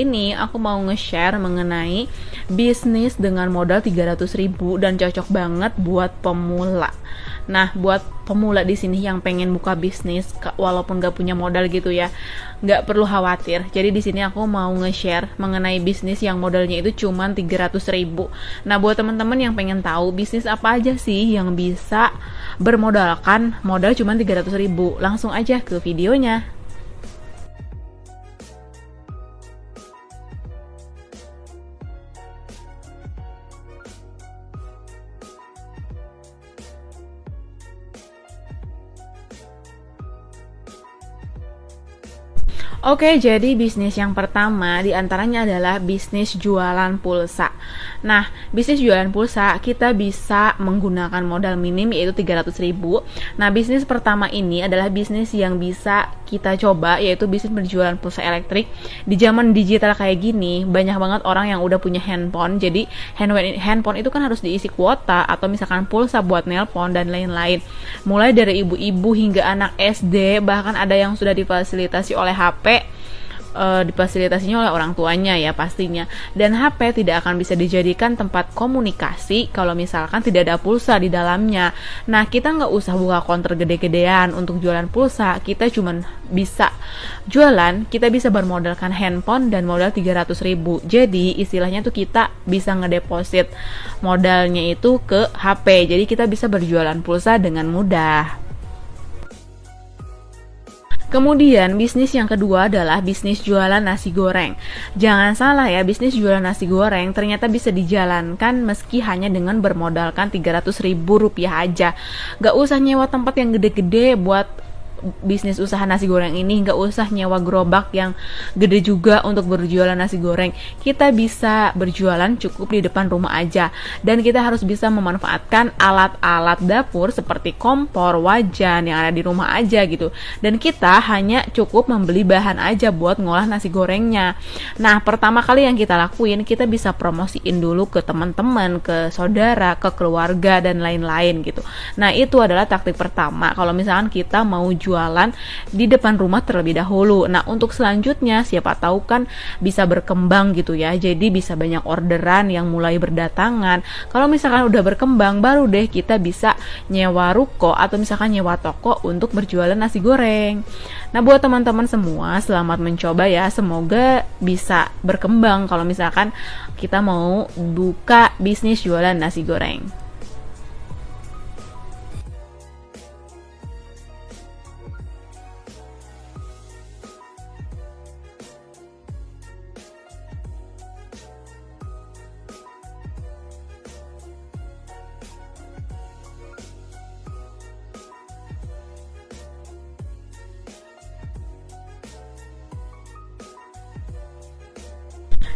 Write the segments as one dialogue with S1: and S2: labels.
S1: ini aku mau nge-share mengenai bisnis dengan modal 300 ribu dan cocok banget buat pemula. Nah, buat pemula di sini yang pengen buka bisnis walaupun gak punya modal gitu ya, gak perlu khawatir. Jadi di sini aku mau nge-share mengenai bisnis yang modalnya itu cuma 300 ribu. Nah, buat teman-teman yang pengen tahu bisnis apa aja sih yang bisa bermodalkan modal cuma 300 ribu, langsung aja ke videonya. Oke, jadi bisnis yang pertama di antaranya adalah bisnis jualan pulsa. Nah, bisnis jualan pulsa kita bisa menggunakan modal minim yaitu 300 ribu. Nah, bisnis pertama ini adalah bisnis yang bisa kita coba yaitu bisnis berjualan pulsa elektrik. Di zaman digital kayak gini, banyak banget orang yang udah punya handphone. Jadi, handphone itu kan harus diisi kuota atau misalkan pulsa buat nelpon dan lain-lain. Mulai dari ibu-ibu hingga anak SD, bahkan ada yang sudah difasilitasi oleh HP uh, difasilitasinya oleh orang tuanya ya pastinya. Dan HP tidak akan bisa dijadikan tempat komunikasi kalau misalkan tidak ada pulsa di dalamnya. Nah kita nggak usah buka konter gede-gedean untuk jualan pulsa. Kita cuma bisa jualan, kita bisa bermodalkan handphone dan modal 300 ribu. Jadi istilahnya tuh kita bisa ngedeposit modalnya itu ke HP. Jadi kita bisa berjualan pulsa dengan mudah. Kemudian bisnis yang kedua adalah bisnis jualan nasi goreng. Jangan salah ya, bisnis jualan nasi goreng ternyata bisa dijalankan meski hanya dengan bermodalkan 300 ribu rupiah aja. Gak usah nyewa tempat yang gede-gede buat bisnis usaha nasi goreng ini nggak usah nyewa gerobak yang gede juga untuk berjualan nasi goreng. Kita bisa berjualan cukup di depan rumah aja. Dan kita harus bisa memanfaatkan alat-alat dapur seperti kompor wajan yang ada di rumah aja gitu. Dan kita hanya cukup membeli bahan aja buat ngolah nasi gorengnya. Nah pertama kali yang kita lakuin kita bisa promosiin dulu ke teman-teman ke saudara ke keluarga dan lain-lain gitu. Nah itu adalah taktik pertama. Kalau misalkan kita mau jual jualan di depan rumah terlebih dahulu. Nah, untuk selanjutnya siapa tahu kan bisa berkembang gitu ya. Jadi bisa banyak orderan yang mulai berdatangan. Kalau misalkan udah berkembang baru deh kita bisa nyewa ruko atau misalkan nyewa toko untuk berjualan nasi goreng. Nah, buat teman-teman semua selamat mencoba ya. Semoga bisa berkembang kalau misalkan kita mau buka bisnis jualan nasi goreng.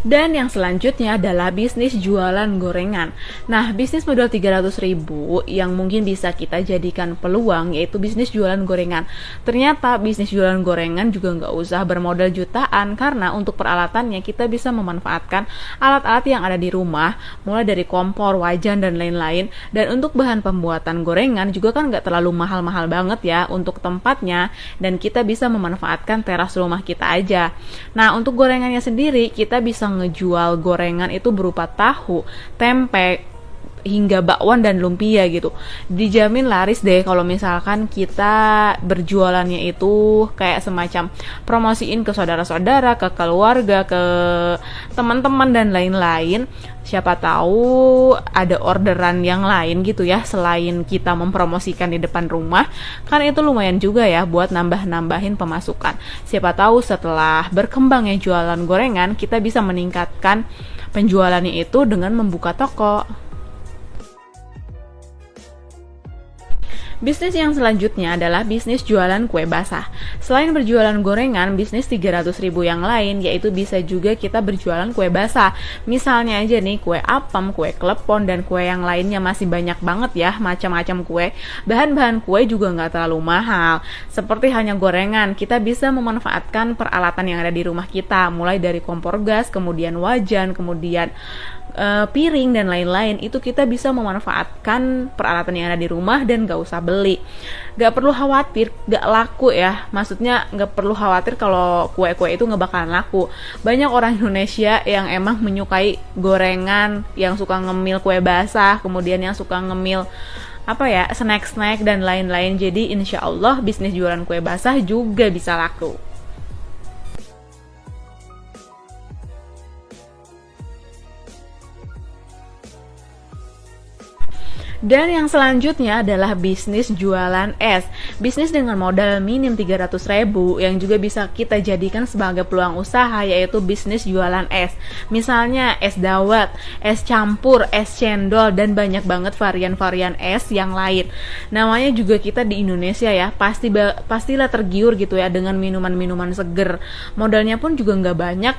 S1: Dan yang selanjutnya adalah bisnis jualan gorengan. Nah, bisnis modal 300 ribu yang mungkin bisa kita jadikan peluang yaitu bisnis jualan gorengan. Ternyata bisnis jualan gorengan juga nggak usah bermodal jutaan karena untuk peralatannya kita bisa memanfaatkan alat-alat yang ada di rumah, mulai dari kompor, wajan, dan lain-lain. Dan untuk bahan pembuatan gorengan juga kan nggak terlalu mahal-mahal banget ya untuk tempatnya dan kita bisa memanfaatkan teras rumah kita aja. Nah, untuk gorengannya sendiri kita bisa ngejual gorengan itu berupa tahu, tempe, hingga bakwan dan lumpia gitu. Dijamin laris deh kalau misalkan kita berjualannya itu kayak semacam promosiin ke saudara-saudara ke keluarga ke teman-teman dan lain-lain. Siapa tahu ada orderan yang lain gitu ya selain kita mempromosikan di depan rumah. Kan itu lumayan juga ya buat nambah-nambahin pemasukan. Siapa tahu setelah berkembangnya jualan gorengan kita bisa meningkatkan penjualannya itu dengan membuka toko Bisnis yang selanjutnya adalah bisnis jualan kue basah. Selain berjualan gorengan, bisnis 300 ribu yang lain yaitu bisa juga kita berjualan kue basah. Misalnya aja nih kue apem, kue klepon, dan kue yang lainnya masih banyak banget ya macam-macam kue. Bahan-bahan kue juga nggak terlalu mahal. Seperti hanya gorengan, kita bisa memanfaatkan peralatan yang ada di rumah kita, mulai dari kompor gas, kemudian wajan, kemudian uh, piring dan lain-lain itu kita bisa memanfaatkan peralatan yang ada di rumah dan gak usah beli. Gak perlu khawatir gak laku ya. Maksudnya gak perlu khawatir kalau kue-kue itu nggak bakalan laku. Banyak orang Indonesia yang emang menyukai gorengan yang suka ngemil kue basah kemudian yang suka ngemil apa ya snack-snack dan lain-lain. Jadi insya Allah bisnis jualan kue basah juga bisa laku Dan yang selanjutnya adalah bisnis jualan es. Bisnis dengan modal minim 300 ribu yang juga bisa kita jadikan sebagai peluang usaha yaitu bisnis jualan es. Misalnya es dawet, es campur, es cendol, dan banyak banget varian-varian es yang lain. Namanya juga kita di Indonesia ya, pasti pastilah tergiur gitu ya dengan minuman-minuman seger. Modalnya pun juga nggak banyak,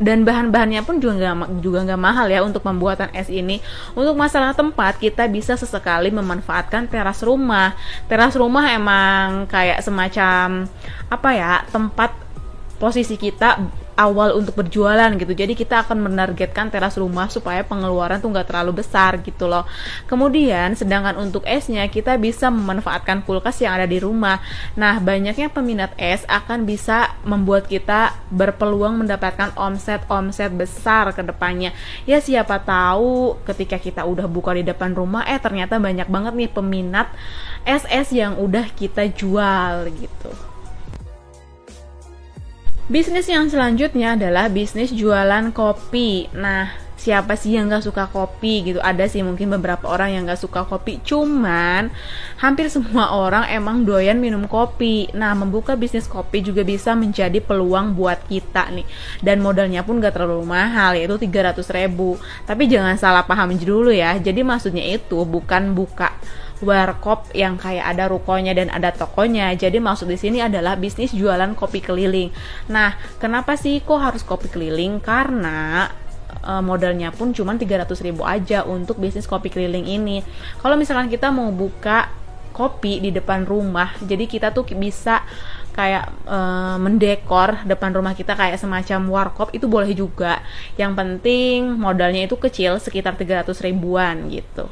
S1: dan bahan-bahannya pun juga nggak juga nggak mahal ya untuk pembuatan es ini. Untuk masalah tempat kita bisa sesekali memanfaatkan teras rumah. Teras rumah emang kayak semacam apa ya tempat posisi kita awal untuk berjualan gitu. Jadi kita akan menargetkan teras rumah supaya pengeluaran tuh nggak terlalu besar gitu loh. Kemudian sedangkan untuk esnya kita bisa memanfaatkan kulkas yang ada di rumah. Nah banyaknya peminat es akan bisa membuat kita berpeluang mendapatkan omset-omset besar ke depannya. Ya siapa tahu ketika kita udah buka di depan rumah eh ternyata banyak banget nih peminat es-es yang udah kita jual gitu Bisnis yang selanjutnya adalah bisnis jualan kopi. Nah, siapa sih yang gak suka kopi gitu? Ada sih mungkin beberapa orang yang gak suka kopi. Cuman hampir semua orang emang doyan minum kopi. Nah, membuka bisnis kopi juga bisa menjadi peluang buat kita nih. Dan modalnya pun gak terlalu mahal, yaitu 300 ribu. Tapi jangan salah paham dulu ya. Jadi maksudnya itu bukan buka warkop yang kayak ada rukonya dan ada tokonya. Jadi maksud di sini adalah bisnis jualan kopi keliling. Nah, kenapa sih kok harus kopi keliling? Karena e, modalnya pun cuma 300 ribu aja untuk bisnis kopi keliling ini. Kalau misalkan kita mau buka kopi di depan rumah, jadi kita tuh bisa kayak e, mendekor depan rumah kita kayak semacam warkop itu boleh juga. Yang penting modalnya itu kecil sekitar 300 ribuan gitu.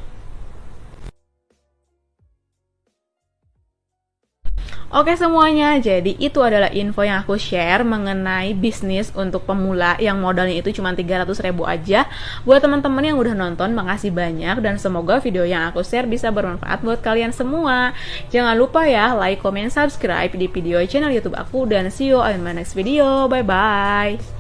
S1: Oke semuanya, jadi itu adalah info yang aku share mengenai bisnis untuk pemula yang modalnya itu cuma 300 ribu aja. Buat teman-teman yang udah nonton, makasih banyak dan semoga video yang aku share bisa bermanfaat buat kalian semua. Jangan lupa ya, like, comment, subscribe di video channel YouTube aku dan see you on my next video. Bye bye.